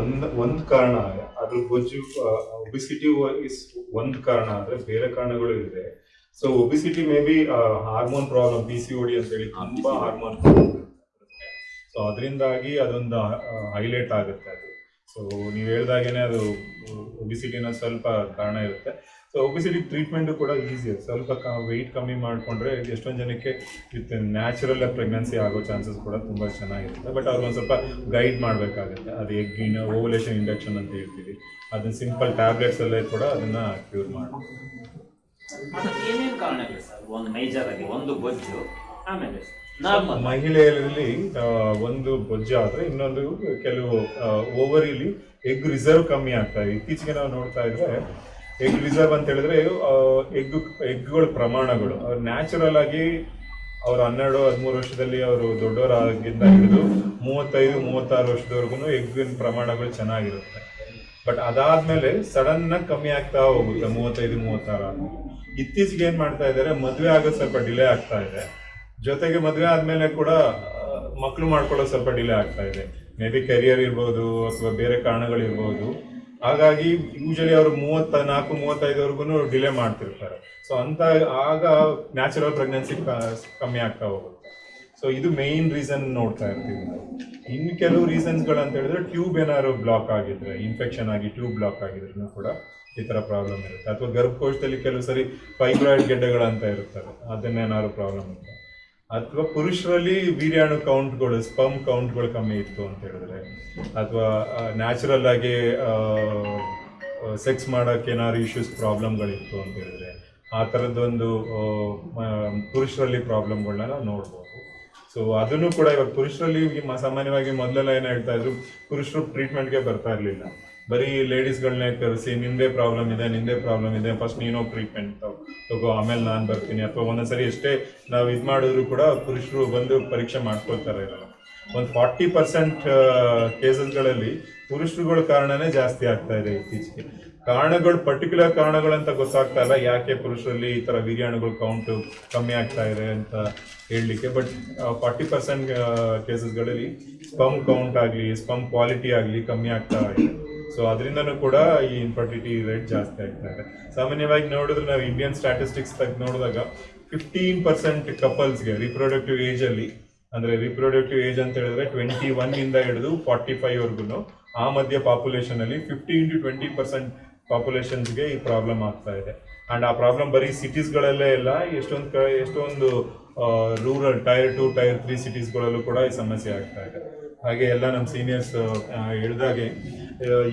ಒಂದ್ ಒಂದ್ ಕಾರಣ ಅದ್ರ ಬೊಜ್ಜು ಒಬಿಸಿಟಿ ಇಸ್ ಒಂದ್ ಕಾರಣ ಆದ್ರೆ ಬೇರೆ ಕಾರಣಗಳು ಇದೆ so obesity maybe hormone problem P C OD ಅಂತ ಹೇಳಿ ತುಂಬಾ ಹಾರ್ಮೋನ್ ಸೊ ಅದರಿಂದಾಗಿ ಅದೊಂದು ಹೈಲೈಟ್ ಆಗುತ್ತೆ ಅದು. ಸೊ ನೀವು ಹೇಳ್ದಾಗೇನೆ ಅದು ಒಬಿಸಿಟಿನ ಸ್ವಲ್ಪ ಕಾರಣ ಇರುತ್ತೆ. ಸೊ ಒಬಿಸಿಟಿ ಟ್ರೀಟ್ಮೆಂಟು ಕೂಡ ಈಸಿ ಸ್ವಲ್ಪ ವೆಯ್ಟ್ ಕಮ್ಮಿ ಮಾಡಿಕೊಂಡ್ರೆ ಎಷ್ಟೊಂದು ಜನಕ್ಕೆ ವಿತ್ ನ್ಯಾಚುರಲ್ ಪ್ರೆಗ್ನೆನ್ಸಿ ಆಗೋ ಚಾನ್ಸಸ್ ಕೂಡ ತುಂಬ ಚೆನ್ನಾಗಿರುತ್ತೆ. ಬಟ್ ಅವ್ರಿಗೆ ಒಂದು ಸ್ವಲ್ಪ ಗೈಡ್ ಮಾಡಬೇಕಾಗುತ್ತೆ. ಅದು ಎಗ್ಗಿನ ಓವಲೇಷನ್ ಇಂಡಕ್ಷನ್ ಅಂತ ಹೇಳ್ತೀವಿ. ಅದನ್ನ ಸಿಂಪಲ್ ಟ್ಯಾಬ್ಲೆಟ್ಸ್ ಎಲ್ಲ ಕೂಡ ಅದನ್ನ ಕ್ಯೂರ್ ಮಾಡಿ. ಏನೇನು ಕಾರಣಗಳು ಸರ್? ಒಂದು ಮೇಜರ್ ಆಗಿ ಒಂದು ಬೊಜ್ಜು ಆಮೇಲೆ ಮಹಿಳೆಯರಲ್ಲಿ ಒಂದು ಬೊಜ್ಜು ಆದ್ರೆ ಇನ್ನೊಂದು ಕೆಲವು ಓವರಿಲಿ ಎಗ್ ರಿಸರ್ವ್ ಕಮ್ಮಿ ಆಗ್ತಾ ಇದೆ. ಇತ್ತೀಚೆಗೆ ನಾವು ನೋಡ್ತಾ ಇದ್ರೆ ಎಗ್ ರಿಸರ್ವ್ ಅಂತ ಹೇಳಿದ್ರೆ ಎಗ್ ಎಗ್ಗಳ ಪ್ರಮಾಣಗಳು. ಅವ್ರು ನ್ಯಾಚುರಲ್ ಆಗಿ ಅವ್ರು ಹನ್ನೆರಡು, ಹದಿಮೂರು ವರ್ಷದಲ್ಲಿ ಅವರು ದೊಡ್ಡವರಾಗಿಂದ ಹಿಡಿದು ಮೂವತ್ತೈದು, ಮೂವತ್ತಾರು ವರ್ಷದವರೆಗೂ ಎಗ್ಗಿನ ಪ್ರಮಾಣಗಳು ಚೆನ್ನಾಗಿರುತ್ತೆ. ಬಟ್ ಅದಾದ್ಮೇಲೆ ಸಡನ್ ಆಗಿ ಕಮ್ಮಿ ಆಗ್ತಾ ಹೋಗುತ್ತೆ, ಮೂವತ್ತೈದು, ಮೂವತ್ತಾರು ಇತ್ತೀಚೆಗೆ ಏನ್ ಮಾಡ್ತಾ ಇದ್ದಾರೆ, ಮದುವೆ ಆಗೋದು ಸ್ವಲ್ಪ ಡಿಲೇ ಆಗ್ತಾ ಇದೆ. ಜೊತೆಗೆ ಮದುವೆ ಆದ್ಮೇಲೆ ಕೂಡ ಮಕ್ಕಳು ಮಾಡ್ಕೊಳ್ಳೋದು ಸ್ವಲ್ಪ ಡಿಲೇ ಆಗ್ತಾ ಇದೆ. ಮೇ ಬಿ ಕೆರಿಯರ್ ಇರ್ಬೋದು, ಅಥವಾ ಬೇರೆ ಕಾರಣಗಳಿರ್ಬೋದು. ಹಾಗಾಗಿ ಯೂಶಲಿ ಅವರು ಮೂವತ್ತ ನಾಲ್ಕು ಮೂವತ್ತೈದವರೆಗೂ ಡಿಲೇ ಮಾಡ್ತಿರ್ತಾರೆ. ಸೊ ಅಂತ ಆಗ ನ್ಯಾಚುರಲ್ ಪ್ರೆಗ್ನೆನ್ಸಿ ಕಮ್ಮಿ ಆಗ್ತಾ ಹೋಗುತ್ತೆ. ಸೊ ಇದು ಮೇನ್ ರೀಸನ್ ನೋಡ್ತಾ ಇರ್ತೀವಿ ನಾವು. ಇನ್ನು ಕೆಲವು ರೀಸನ್ಸ್ಗಳು ಅಂತ ಹೇಳಿದ್ರೆ ಟ್ಯೂಬ್ ಏನಾದ್ರು ಬ್ಲಾಕ್ ಆಗಿದ್ರೆ ಇನ್ಫೆಕ್ಷನ್ ಆಗಿ ಟ್ಯೂಬ್ ಬ್ಲಾಕ್ ಆಗಿದ್ರು ಕೂಡ ಈ ತರ ಪ್ರಾಬ್ಲಮ್ ಇರುತ್ತೆ. ಅಥವಾ ಗರ್ಭಕೋಶದಲ್ಲಿ ಕೆಲವು ಸರಿ ಫೈಬ್ರಾಯ್ಡ್ ಗೆಡ್ಡೆಗಳಂತ ಇರುತ್ತವೆ, ಅದನ್ನೇನಾದ್ರು ಪ್ರಾಬ್ಲಮ್ ಇರುತ್ತೆ ಅಥವಾ ಪುರುಷರಲ್ಲಿ ವೀರ್ಯಾಣು ಕೌಂಟ್ಗಳು ಸ್ಪಮ್ ಕೌಂಟ್ಗಳು ಕಮ್ಮಿ ಇತ್ತು ಅಂತ ಹೇಳಿದ್ರೆ, ಅಥವಾ ನ್ಯಾಚುರಲ್ ಆಗಿ ಸೆಕ್ಸ್ ಮಾಡೋಕೆ ಏನಾದ್ರು ಇಶ್ಯೂಸ್ ಪ್ರಾಬ್ಲಮ್ಗಳಿತ್ತು ಅಂತ ಹೇಳಿದ್ರೆ, ಆ ಥರದ್ದೊಂದು ಪುರುಷರಲ್ಲಿ ಪ್ರಾಬ್ಲಮ್ಗಳನ್ನ ನಾವು ನೋಡ್ಬೋದು. ಸೊ ಅದನ್ನು ಕೂಡ ಇವಾಗ ಪುರುಷರಲ್ಲಿ ಸಾಮಾನ್ಯವಾಗಿ ಮೊದಲೆಲ್ಲ ಏನು ಹೇಳ್ತಾ ಇದ್ರು, ಪುರುಷರು ಟ್ರೀಟ್ಮೆಂಟ್ಗೆ ಬರ್ತಾ ಇರಲಿಲ್ಲ. ಬರೀ ಲೇಡೀಸ್ಗಳನ್ನೇ ಕರೆಸಿ, ನಿಂದೇ ಪ್ರಾಬ್ಲಮ್ ಇದೆ, ನಿಂದೇ ಪ್ರಾಬ್ಲಮ್ ಇದೆ ಫಸ್ಟ್ ನೀನು ಟ್ರೀಟ್ಮೆಂಟ್ ತಗೋ ಆಮೇಲೆ ನಾನು ಬರ್ತೀನಿ. ಅಥವಾ ಒಂದೊಂದ್ಸರಿ ಎಷ್ಟೇ ನಾವು ಇದು ಮಾಡಿದ್ರು ಕೂಡ ಪುರುಷರು ಬಂದು ಪರೀಕ್ಷೆ ಮಾಡ್ಕೊಳ್ತಾರೆ ಇರಲ್ಲ. ಒಂದು ಫಾರ್ಟಿ ಪರ್ಸೆಂಟ್ ಕೇಸಸ್ಗಳಲ್ಲಿ ಪುರುಷರುಗಳ ಕಾರಣನೇ ಜಾಸ್ತಿ ಆಗ್ತಾ ಇದೆ ಇತ್ತೀಚೆಗೆ. ಕಾರಣಗಳು ಪರ್ಟಿಕ್ಯುಲರ್ ಕಾರಣಗಳಂತ ಗೊತ್ತಾಗ್ತಾ ಇಲ್ಲ. ಯಾಕೆ ಪುರುಷರಲ್ಲಿ ಈ ತರ ವೀರ್ಯಾಣುಗಳು ಕೌಂಟು ಕಮ್ಮಿ ಆಗ್ತಾ ಇದೆ ಅಂತ ಹೇಳಲಿಕ್ಕೆ. ಬಟ್ ಫಾರ್ಟಿ ಪರ್ಸೆಂಟ್ ಕೇಸಸ್ಗಳಲ್ಲಿ ಸ್ಪಮ್ ಕೌಂಟ್ ಆಗಲಿ ಸ್ಪಮ್ ಕ್ವಾಲಿಟಿ ಆಗಲಿ ಕಮ್ಮಿ ಆಗ್ತಾ ಇದೆ. ಸೊ ಅದರಿಂದನೂ ಕೂಡ ಈ ಇನ್ಫರ್ಟಿಲಿಟಿ ರೇಟ್ ಜಾಸ್ತಿ ಆಗ್ತಾ ಸಾಮಾನ್ಯವಾಗಿ ನೋಡಿದ್ರೆ ನಾವು ಇಂಡಿಯನ್ ಸ್ಟ್ಯಾಟಿಸ್ಟಿಕ್ಸ್ ತೆಗೆದು ನೋಡಿದಾಗ ಫಿಫ್ಟೀನ್ ಪರ್ಸೆಂಟ್ ಕಪಲ್ಸ್ಗೆ ರಿಪ್ರೊಡಕ್ಟಿವ್ ಏಜ್ ಅಲ್ಲಿ, ಅಂದ್ರೆ ರಿಪ್ರೊಡಕ್ಟಿವ್ ಏಜ್ ಅಂತ ಹೇಳಿದ್ರೆ ಟ್ವೆಂಟಿ ಒನ್ ಇಂದ ಹಿಡಿದು ಫಾರ್ಟಿ ಫೈವ್ ವರ್ಗುನು ಆ ಮಧ್ಯ ಪಾಪ್ಯುಲೇಷನ್ ಅಲ್ಲಿ ಫಿಫ್ಟೀನ್ ಟು ಟ್ವೆಂಟಿ ಪರ್ಸೆಂಟ್ ಪಾಪ್ಯುಲೇಷನ್ಸ್ಗೆ ಈ ಪ್ರಾಬ್ಲಮ್ ಆಗ್ತಾ ಇದೆ. ಅಂಡ್ ಆ ಪ್ರಾಬ್ಲಮ್ ಬರೀ ಸಿಟೀಸ್ಗಳಲ್ಲೇ ಇಲ್ಲ, ಎಷ್ಟೊಂದು ಎಷ್ಟೊಂದು rural tier two tier three ಸಿಟೀಸ್ಗಳಲ್ಲೂ ಕೂಡ ಈ ಸಮಸ್ಯೆ ಆಗ್ತಾ ಇದೆ. ಹಾಗೆ ಎಲ್ಲ ನಮ್ಮ ಸೀನಿಯರ್ಸ್ ಹೇಳಿದಾಗೆ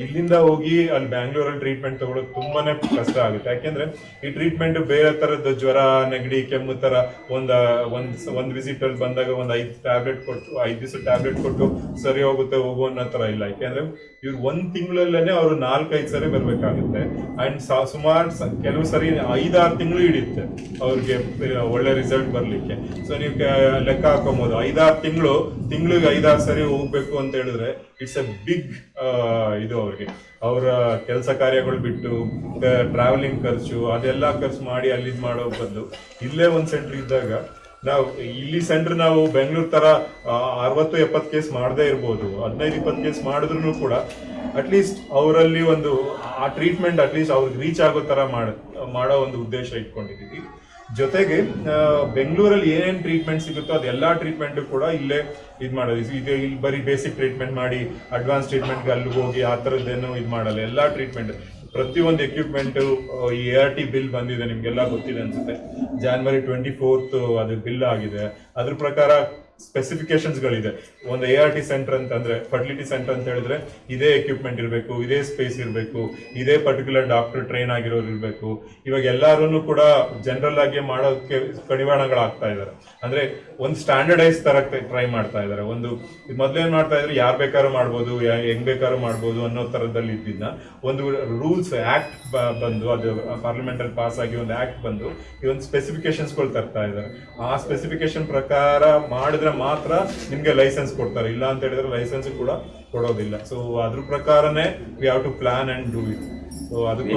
ಇಲ್ಲಿಂದ ಹೋಗಿ ಅಲ್ಲಿ ಬ್ಯಾಂಗ್ಳೂರಲ್ಲಿ ಟ್ರೀಟ್ಮೆಂಟ್ ತಗೊಳ್ಳೋದು ತುಂಬಾನೇ ಕಷ್ಟ ಆಗುತ್ತೆ. ಯಾಕೆಂದ್ರೆ ಈ ಟ್ರೀಟ್ಮೆಂಟ್ ಬೇರೆ ತರದ ಜ್ವರ, ನೆಗಡಿ, ಕೆಮ್ಮು ತರ ಒಂದ್ ಒಂದ್ ಒಂದ್ ವಿಸಿಟ್ ಅಲ್ಲಿ ಬಂದಾಗ ಒಂದ್ ಐದ್ ಟ್ಯಾಬ್ಲೆಟ್ ಕೊಟ್ಟು, ಐದ್ ದಿವಸ ಟ್ಯಾಬ್ಲೆಟ್ ಕೊಟ್ಟು ಸರಿ ಹೋಗುತ್ತೆ, ಹೋಗು ಅನ್ನೋ ತರ ಇಲ್ಲ. ಯಾಕೆಂದ್ರೆ ಇವ್ರು ಒಂದ್ ತಿಂಗಳಲ್ಲೇನೆ ಅವರು ನಾಲ್ಕೈದು ಸರಿ ಬರ್ಬೇಕಾಗುತ್ತೆ. ಅಂಡ್ ಸುಮಾರು ಕೆಲವು ಸರಿ ಐದಾರು ತಿಂಗಳು ಹಿಡಿಯುತ್ತೆ ಅವ್ರಿಗೆ ಒಳ್ಳೆ ರಿಸಲ್ಟ್ ಬರ್ಲಿಕ್ಕೆ. ಸೊ ನೀವು ಲೆಕ್ಕ ಹಾಕೊಬಹುದು ಐದಾರು ತಿಂಗಳು, ತಿಂಗಳಿಗೆ ಐದಾರು ಸರಿ ಹೋಗ್ಬೇಕು ಅಂತ ಹೇಳಿದ್ರೆ ಇಟ್ಸ್ ಎ ಬಿಗ್ ಇದು ಅವ್ರಿಗೆ. ಅವರ ಕೆಲಸ ಕಾರ್ಯಗಳು ಬಿಟ್ಟು ಟ್ರಾವೆಲಿಂಗ್ ಖರ್ಚು, ಅದೆಲ್ಲ ಖರ್ಚು ಮಾಡಿ ಅಲ್ಲಿಂದ್ ಮಾಡೋ ಬದಲು ಇಲ್ಲೇ ಒಂದ್ ಸೆಂಟರ್ ಇದ್ದಾಗ ನಾವು, ಇಲ್ಲಿ ಸೆಂಟರ್ ನಾವು ಬೆಂಗಳೂರು ತರ ಅರವತ್ತು, ಎಪ್ಪತ್ತು ಕೇಸ್ ಮಾಡದೇ ಇರ್ಬೋದು. ಹದಿನೈದು, ಇಪ್ಪತ್ತು ಕೇಸ್ ಮಾಡಿದ್ರು ಕೂಡ ಅಟ್ಲೀಸ್ಟ್ ಅವರಲ್ಲಿ ಒಂದು, ಆ ಟ್ರೀಟ್ಮೆಂಟ್ ಅಟ್ಲೀಸ್ಟ್ ಅವ್ರಿಗೆ ರೀಚ್ ಆಗೋ ಮಾಡ, ಮಾಡೋ ಒಂದು ಉದ್ದೇಶ ಇಟ್ಕೊಂಡಿದ್ದೀವಿ. ಜೊತೆಗೆ ಬೆಂಗಳೂರಲ್ಲಿ ಏನೇನು ಟ್ರೀಟ್ಮೆಂಟ್ ಸಿಗುತ್ತೋ ಅದೆಲ್ಲ ಟ್ರೀಟ್ಮೆಂಟ್ ಕೂಡ ಇಲ್ಲೇ ಇದು ಮಾಡೋದು. ಇದು- ಇಲ್ಲಿ ಬರೀ ಬೇಸಿಕ್ ಟ್ರೀಟ್ಮೆಂಟ್ ಮಾಡಿ ಅಡ್ವಾನ್ಸ್ ಟ್ರೀಟ್ಮೆಂಟ್ಗೆ ಅಲ್ಲಿ ಹೋಗಿ ಆ ಥರದ್ದೇನು ಇದು ಮಾಡಲ್ಲ. ಎಲ್ಲ ಟ್ರೀಟ್ಮೆಂಟ್ ಪ್ರತಿಯೊಂದು ಎಕ್ವಿಪ್ಮೆಂಟ್ ಈ ಎ ಆರ್ ಟಿ ಬಿಲ್ ಬಂದಿದೆ, ನಿಮ್ಗೆಲ್ಲ ಗೊತ್ತಿದೆ ಅನ್ಸುತ್ತೆ. ಜಾನ್ವರಿ ಟ್ವೆಂಟಿ ಫೋರ್ತ್ ಅದು ಬಿಲ್ ಆಗಿದೆ. ಅದ್ರ ಪ್ರಕಾರ ಸ್ಪೆಸಿಫಿಕೇಶನ್ಸ್ ಗಳಿದೆ ಒಂದು ಎ ಆರ್ ಟಿ ಸೆಂಟರ್ ಅಂತಂದ್ರೆ ಫರ್ಟಿಲಿಟಿ ಸೆಂಟರ್ ಅಂತ ಹೇಳಿದ್ರೆ, ಇದೇ ಎಕ್ವಿಪ್ಮೆಂಟ್ ಇರಬೇಕು, ಇದೇ ಸ್ಪೇಸ್ ಇರಬೇಕು, ಇದೇ ಪರ್ಟಿಕ್ಯುಲರ್ ಡಾಕ್ಟರ್ ಟ್ರೈನ್ ಆಗಿರೋರು ಇರಬೇಕು. ಇವಾಗ ಎಲ್ಲರೂ ಕೂಡ ಜನರಲ್ ಆಗಿ ಮಾಡೋಕ್ಕೆ ಕಡಿವಾಣಗಳಾಗ್ತಾ ಇದಾರೆ. ಅಂದ್ರೆ ಒಂದು ಸ್ಟ್ಯಾಂಡರ್ಡೈಸ್ ತರ ಟ್ರೈ ಮಾಡ್ತಾ ಇದಾರೆ. ಒಂದು ಮೊದ್ಲೇನ್ ಮಾಡ್ತಾ ಇದ್ರೆ, ಯಾರ್ ಬೇಕಾದ್ರೂ ಮಾಡ್ಬೋದು ಹೆಂಗ್ ಬೇಕಾದ್ರೂ ಮಾಡ್ಬೋದು ಅನ್ನೋ ತರದಲ್ಲಿ ಇದ್ದಿದ್ದ ಒಂದು ರೂಲ್ಸ್ ಆಕ್ಟ್ ಬಂದು, ಅದು ಪಾರ್ಲಿಮೆಂಟ್ ಅಲ್ಲಿ ಪಾಸ್ ಆಗಿ ಒಂದು ಆಕ್ಟ್ ಬಂದು, ಈ ಒಂದು ಸ್ಪೆಸಿಫಿಕೇಶನ್ಸ್ಗಳು ತರ್ತಾ ಇದ್ದಾರೆ ಆ ಸ್ಪೆಸಿಫಿಕೇಶನ್ ಪ್ರಕಾರ ಮಾಡಿದ್ರೆ ಮಾತ್ರ ನಿಮ್ಗೆ ಲೈಸೆನ್ಸ್ ಕೊಡ್ತಾರೆ. ಇಲ್ಲ ಅಂತ ಹೇಳಿದ್ರೆ ಲೈಸೆನ್ಸ್ ಕೂಡ ಕೊಡೋದಿಲ್ಲ. ಸೊ ಅದ್ರ ಪ್ರಕಾರನೇ we have to plan and do it so ಅದಕ್ಕೆ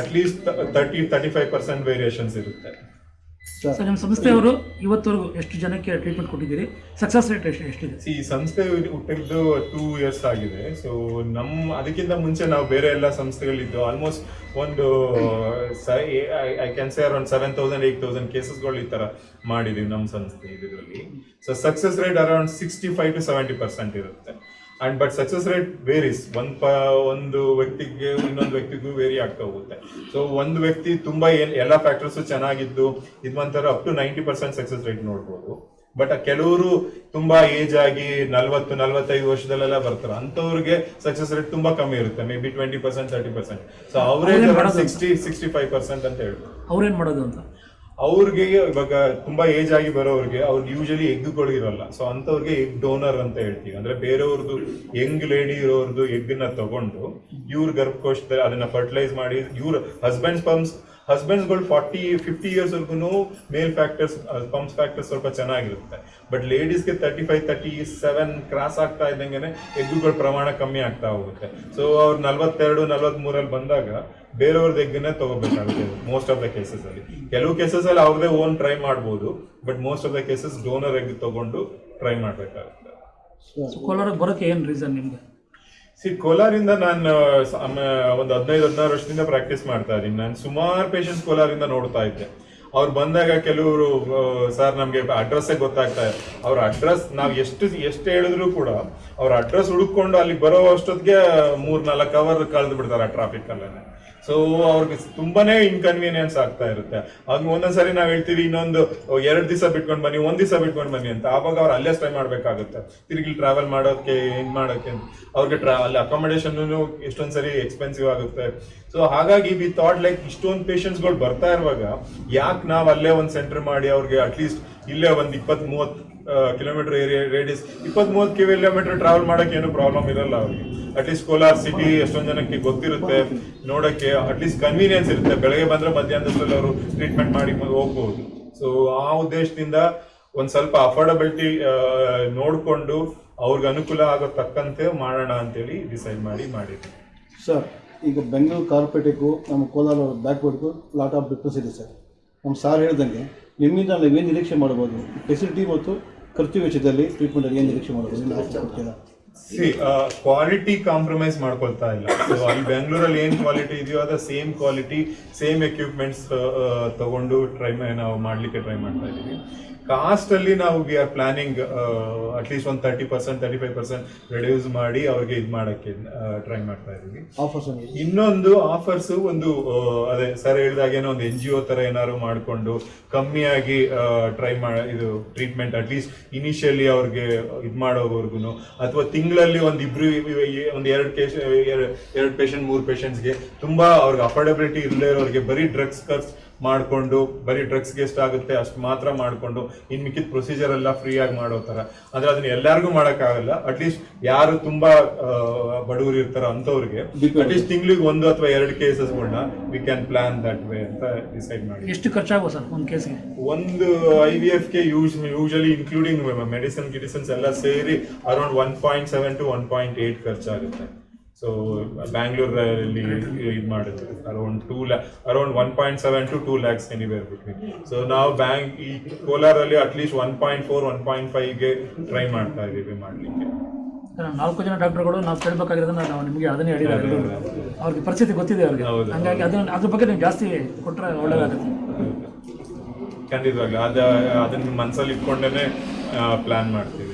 at least thirty thirty five percent variations ಇರುತ್ತೆ. ಸರ್ ನಿಮ್ಮ ಸಂಸ್ಥೆಯವರು ಇವತ್ತವರೆಗೂ ಎಷ್ಟು ಜನಕ್ಕೆ ಟ್ರೀಟ್ಮೆಂಟ್ ಕೊಟ್ಟಿದ್ದೀರಿ? ಸಕ್ಸಸ್ ರೇಟ್ ಎಷ್ಟು ಎಷ್ಟಿದೆ? ಈ ಸಂಸ್ಥೆ ಹುಟ್ಟಿದ್ದು ಟೂ ಇಯರ್ಸ್ ಆಗಿದೆ. ಸೊ ನಮ್ಮ ಅದಕ್ಕಿಂತ ಮುಂಚೆ ನಾವು ಬೇರೆ ಎಲ್ಲ ಸಂಸ್ಥೆಗಳಿದ್ದು ಆಲ್ಮೋಸ್ಟ್ ಒಂದು I can say around seven thousand eight thousand ಕೇಸಸ್ಗಳು ಈ ಥರ ಮಾಡಿದ್ದೀವಿ ನಮ್ಮ ಸಂಸ್ಥೆ ಇದರಲ್ಲಿ. So success rate around sixty five to seventy percent ಇರುತ್ತೆ. And but success rate varies ಒಂದ್ ಪ ಒಂದು ವ್ಯಕ್ತಿಗೆ ಇನ್ನೊಂದು ವ್ಯಕ್ತಿಗೂ ವೇರಿ ಆಗ್ತಾ ಹೋಗುತ್ತೆ. ಸೊ ಒಂದು ವ್ಯಕ್ತಿ ತುಂಬಾ ಏನ್ ಎಲ್ಲ ಫ್ಯಾಕ್ಟರ್ಸ್ ಚೆನ್ನಾಗಿದ್ದು ಇದು ಒಂಥರ up to ninety percent success rate ನೋಡ್ಬೋದು. ಬಟ್ ಕೆಲವರು ತುಂಬಾ ಏಜ್ ಆಗಿ ನಲ್ವತ್ತು ನಲ್ವತ್ತೈದು ವರ್ಷದಲ್ಲೆಲ್ಲ ಬರ್ತಾರೆ. ಅಂತವ್ರಿಗೆ ಸಕ್ಸಸ್ ರೇಟ್ ತುಂಬಾ ಕಮ್ಮಿ ಇರುತ್ತೆ. Maybe twenty percent thirty percent so average? Sixty sixty five percent ಅಂತ ಹೇಳ್ಬೋದು. ಅವ್ರೇನ್ ಮಾಡೋದು ಅಂತ? ಅವ್ರಿಗೆ ಇವಾಗ ತುಂಬಾ ಏಜ್ ಆಗಿ ಬರೋರಿಗೆ ಅವ್ರಿಗೆ ಯೂಶಲಿ ಎಗ್ಗಳು ಇರಲ್ಲ ಸೊ ಅಂಥವ್ರಿಗೆ ಎಗ್ ಡೋನರ್ ಅಂತ ಹೇಳ್ತೀವಿ. ಅಂದ್ರೆ ಬೇರೆಯವ್ರದ್ದು ಯಂಗ್ ಲೇಡಿ ಇರೋರ್ದು ಎಗ್ನ ತಗೊಂಡು ಇವ್ರ ಗರ್ಭಕೋಶದಲ್ಲಿ ಅದನ್ನ ಫರ್ಟಿಲೈಸ್ ಮಾಡಿ ಇವ್ರ ಹಸ್ಬೆಂಡ್ಸ್ ಪಂಪ್ಸ್ ಹಸ್ಬೆಂಡ್ಸ್ಗಳು ಫಾರ್ಟಿ ಫಿಫ್ಟಿ ಇಯರ್ಸ್ ವರ್ಗು ಮೇಲ್ ಫ್ಯಾಕ್ಟರ್ಸ್ ಪಂಪ್ಸ್ ಫ್ಯಾಕ್ಟರ್ಸ್ ಸ್ವಲ್ಪ ಚೆನ್ನಾಗಿರುತ್ತೆ. But ಲೇಡೀಸ್ಗೆ thirty five thirty seven cross ಆಗ್ತಾ ಇದ್ದಂಗೆ ಎಗ್ಗುಗಳ ಪ್ರಮಾಣ ಕಮ್ಮಿ ಆಗ್ತಾ ಹೋಗುತ್ತೆ. ಸೊ ಅವ್ರು ನಲ್ವತ್ತೆರಡು ನಲ್ವತ್ಮೂರಲ್ಲಿ ಬಂದಾಗ ಬೇರೆಯವ್ರದ್ದು ಎಗ್ಗನ್ನೇ ತಗೋಬೇಕಾಗುತ್ತೆ. ಮೋಸ್ಟ್ ಆಫ್ ದ ಕೇಸಸ್ ಅಲ್ಲಿ. ಕೆಲವು ಕೇಸಸ್ ಅಲ್ಲಿ ಅವ್ರದೇ ಓನ್ ಟ್ರೈ ಮಾಡ್ಬೋದು but most of the cases donor egg ತಗೊಂಡು ಟ್ರೈ ಮಾಡ್ಬೇಕಾಗುತ್ತೆ. ಕೋಲಾರ ಬರೋಕೆ ಏನು ರೀಸನ್ ನಿಮ್ಗೆ? ಸಿ ಕೋಲಾರಿಂದ ನಾನು ಒಂದು ಹದಿನೈದು ಹದಿನಾರು ವರ್ಷದಿಂದ ಪ್ರಾಕ್ಟೀಸ್ ಮಾಡ್ತಾ ಇದ್ದೀನಿ. ನಾನು ಸುಮಾರು ಪೇಷಂಟ್ಸ್ ಕೋಲಾರಿಂದ ನೋಡ್ತಾ ಇದ್ದೆ. ಅವ್ರು ಬಂದಾಗ ಕೆಲವರು ಸರ್ ನಮಗೆ ಅಡ್ರೆಸ್ಸೇ ಗೊತ್ತಾಗ್ತಾ ಇದೆ ಅವ್ರ ಅಡ್ರೆಸ್ ನಾವು ಎಷ್ಟು ಎಷ್ಟು ಹೇಳಿದ್ರು ಕೂಡ ಅವ್ರ ಅಡ್ರೆಸ್ ಹುಡುಕೊಂಡು ಅಲ್ಲಿಗೆ ಬರೋ ಅಷ್ಟೊತ್ತಿಗೆ ಮೂರ್ ನಾಲ್ಕು ಅವರ್ ಕಳೆದು ಬಿಡ್ತಾರೆ ಆ ಟ್ರಾಫಿಕ್ ಅಲ್ಲೇ ಸೊ ಅವ್ರಿಗೆ ತುಂಬಾನೇ ಇನ್ಕನ್ವೀನಿಯನ್ಸ್ ಆಗ್ತಾ ಇರುತ್ತೆ. ಆಗ ಒಂದೊಂದ್ಸರಿ ನಾವು ಹೇಳ್ತೀವಿ, ಇನ್ನೊಂದು ಎರಡ್ ದಿವಸ ಬಿಟ್ಕೊಂಡು ಬನ್ನಿ, ಒಂದ್ ದಿವಸ ಬಿಟ್ಕೊಂಡು ಬನ್ನಿ ಅಂತ. ಆವಾಗ ಅವ್ರು ಅಲ್ಲೇ ಸ್ಟೇ ಮಾಡ್ಬೇಕಾಗುತ್ತೆ. ತಿರುಗಿ ಟ್ರಾವೆಲ್ ಮಾಡೋಕೆ ಏನ್ ಮಾಡೋಕೆ. ಅವ್ರಿಗೆ ಟ್ರಾ ಅಲ್ಲಿ ಅಕಾಮಿಡೇಷನ್ ಎಷ್ಟೊಂದ್ ಸರಿ ಎಕ್ಸ್ಪೆನ್ಸಿವ್ ಆಗುತ್ತೆ. ಸೊ ಹಾಗಾಗಿ ವಿ ಥಾಟ್ ಲೈಕ್ ಇಷ್ಟೊಂದು ಪೇಷಂಟ್ಸ್ಗಳು ಬರ್ತಾ ಇರುವಾಗ, ಯಾಕೆ ನಾವು ಅಲ್ಲೇ ಒಂದು ಸೆಂಟರ್ ಮಾಡಿ ಅವ್ರಿಗೆ ಅಟ್ಲೀಸ್ಟ್ ಇಲ್ಲೇ ಒಂದು ಇಪ್ಪತ್ ಮೂವತ್ತು ಕಿಲೋಮೀಟರ್ ಏರಿಯಾ ರೇಡಿಯಸ್ ಇಪ್ಪತ್ ಮೂವತ್ ಕಿಲೋಮೀಟರ್ ಟ್ರಾವೆಲ್ ಮಾಡಕ್ಕೆ ಏನು ಪ್ರಾಬ್ಲಮ್ ಇರಲ್ಲ ಅವ್ರಿಗೆ. ಅಟ್ಲೀಸ್ಟ್ ಕೋಲಾರ ಸಿಟಿ ಎಷ್ಟೊಂದು ಜನಕ್ಕೆ ಗೊತ್ತಿರುತ್ತೆ, ನೋಡಕ್ಕೆ ಅಟ್ಲೀಸ್ಟ್ ಕನ್ವೀನಿಯನ್ಸ್ ಇರುತ್ತೆ. ಬೆಳಗ್ಗೆ ಬಂದ್ರೆ ಮಧ್ಯಾಹ್ನದಲ್ಲಿ ಅವರು ಟ್ರೀಟ್ಮೆಂಟ್ ಮಾಡಿ ಹೋಗ್ಬೋದು. ಸೊ ಆ ಉದ್ದೇಶದಿಂದ ಒಂದು ಸ್ವಲ್ಪ ಅಫೋರ್ಡಬಿಲಿಟಿ ನೋಡ್ಕೊಂಡು ಅವ್ರಿಗೆ ಅನುಕೂಲ ಆಗೋ ತಕ್ಕಂತೆ ಮಾಡೋಣ ಅಂತೇಳಿ ಡಿಸೈಡ್ ಮಾಡಿ ಮಾಡಿದ್ವಿ. ಸರ್ ಈಗ ಬೆಂಗಳೂರು ಕಾರ್ಪೊರೇಟಿಗೂ ನಮ್ಮ ಕೋಲಾರ ಬ್ಯಾಕ್ವರ್ಡ್ಗೂ ಲಾಟ್ ಆಫ್ ಡಿಫ್ರೆನ್ಸ್ ಇದೆ ಸರ್ ನಮ್ಮ ಸಾರ್ ಹೇಳ್ದಂಗೆ ನಿಮ್ಮಿಂದ ಏನು ನಿರೀಕ್ಷೆ ಮಾಡ್ಬೋದು ಫೆಸಿಲಿಟಿ ಮತ್ತು ಖರ್ಚು ವೆಚ್ಚದಲ್ಲಿ ಟ್ರೀಟ್ಮೆಂಟ್ ಏನು ನಿರೀಕ್ಷೆ ಮಾಡ್ಬೋದು ಕ್ವಾಲಿಟಿ ಕಾಂಪ್ರಮೈಸ್ ಮಾಡ್ಕೊಳ್ತಾ ಇಲ್ಲ. ಸೊ ಅಲ್ಲಿ ಬೆಂಗಳೂರಲ್ಲಿ ಏನು ಕ್ವಾಲಿಟಿ ಇದೆಯೋ ಅದ ಸೇಮ್ ಕ್ವಾಲಿಟಿ ಸೇಮ್ ಎಕ್ವಿಪ್ಮೆಂಟ್ಸ್ ತಗೊಂಡು ಟ್ರೈ ನಾವು ಮಾಡ್ಲಿಕ್ಕೆ ಟ್ರೈ ಮಾಡ್ತಾ ಇದೀವಿ. ಕಾಸ್ಟ್ ಅಲ್ಲಿ ನಾವು we are planning at least ಒಂದು thirty percent thirty five percent reduce ಮಾಡಿ ಅವ್ರಿಗೆ ಇದು ಮಾಡೋಕ್ಕೆ ಟ್ರೈ ಮಾಡ್ತಾ ಇದ್ದೀವಿ. ಆಫರ್ಸ್ ಇನ್ನೊಂದು ಆಫರ್ಸ್ ಒಂದು ಅದೇ ಸರ್ ಹೇಳಿದಾಗೇನೋ ಒಂದು ಎನ್ ಜಿ ಒ ತರ ಏನಾದ್ರು ಮಾಡಿಕೊಂಡು ಕಮ್ಮಿಯಾಗಿ ಟ್ರೈ ಮಾಡ ಇದು ಟ್ರೀಟ್ಮೆಂಟ್ ಅಟ್ಲೀಸ್ಟ್ ಇನಿಷಿಯಲಿ ಅವ್ರಿಗೆ ಇದು ಮಾಡೋವರ್ಗು ಅಥವಾ ತಿಂಗಳಲ್ಲಿ ಒಂದು ಇಬ್ರು ಒಂದು ಎರಡು ಕೇಸ್ ಎರಡು ಪೇಷಂಟ್ ಮೂರು ಪೇಷಂಟ್ಸ್ಗೆ ತುಂಬಾ ಅವ್ರಿಗೆ ಅಫೋರ್ಡಬಿಲಿಟಿ ಇಲ್ಲದೆ ಇರೋರಿಗೆ ಬರೀ ಡ್ರಗ್ಸ್ ಖರ್ಚು ಮಾಡ್ಕೊಂಡು ಬರೀ ಡ್ರಗ್ಸ್ಗೆ ಎಷ್ಟಾಗುತ್ತೆ ಅಷ್ಟು ಮಾತ್ರ ಮಾಡ್ಕೊಂಡು ಇನ್ ಮಿಕ್ಕಿದ ಪ್ರೊಸೀಜರ್ ಎಲ್ಲ ಫ್ರೀ ಆಗಿ ಮಾಡೋ ತರ ಅಂದ್ರೆ ಅದನ್ನ ಎಲ್ಲರಿಗೂ ಮಾಡಕ್ಕಾಗಲ್ಲ. ಅಟ್ಲೀಸ್ಟ್ ಯಾರು ತುಂಬಾ ಬಡವರು ಇರ್ತಾರೋ ಅಂಥವ್ರಿಗೆ. ಅಟ್ಲೀಸ್ಟ್ ತಿಂಗಳಿಗೆ ಒಂದು ಅಥವಾ ಎರಡು ಕೇಸಸ್ಗಳನ್ನ we can plan that way ಅಂತ ಡಿಸೈಡ್ ಮಾಡಿ ಎಷ್ಟು ಖರ್ಚಾಗೋ ಸರ್ ಒಂದು ಕೇಸ್ಗೆ ಒಂದು ಐ ವಿ ಎಫ್ಗೆ ಯೂಸ್ ಯೂಶಲಿ ಇನ್ಕ್ಲೂಡಿಂಗ್ ಮೆಡಿಸಿನ್ ಗಿಡಿಸನ್ಸ್ ಎಲ್ಲ ಸೇರಿ around one point seven to one point eight ಖರ್ಚಾಗುತ್ತೆ. ಸೊ ಬ್ಯಾಂಗ್ಳೂರಲ್ಲಿ ಇದು ಮಾಡಿದ್ರು around two ಲ್ಯಾ around one point seven to two lakhs anywhere between so ನಾವು ಬ್ಯಾಂಕ್ ಈ ಕೋಲಾರಲ್ಲಿ at least one point four one point ಫೈವ್ಗೆ try ಮಾಡ್ತಾ ಇದೀವಿ ಮಾಡ್ಲಿಕ್ಕೆ. ನಾಲ್ಕು ಜನ ಡಾಕ್ಟರ್ಗಳು ನಾವು ಕೇಳಬೇಕಾಗಿರೋದನ್ನ ನಾವು ನಿಮಗೆ ಅದನ್ನೇ ಹೇಳಿದ್ದಾರೆ ಅವ್ರಿಗೆ ಪರಿಸ್ಥಿತಿ ಗೊತ್ತಿದೆ ಅವ್ರಿಗೆ. ಹಾಗಾಗಿ ಅದನ್ನ ಅದ್ರ ಬಗ್ಗೆ ನೀವು ಜಾಸ್ತಿ ಕೊಟ್ಟರೆ ಒಳ್ಳೇದಾಗುತ್ತೆ. ಖಂಡಿತವಾಗ್ಲಿ. ಅದ ಅದನ್ನ ಮನಸ್ಸಲ್ಲಿ ಇಟ್ಕೊಂಡೇನೆ ಪ್ಲಾನ್ ಮಾಡ್ತೀವಿ.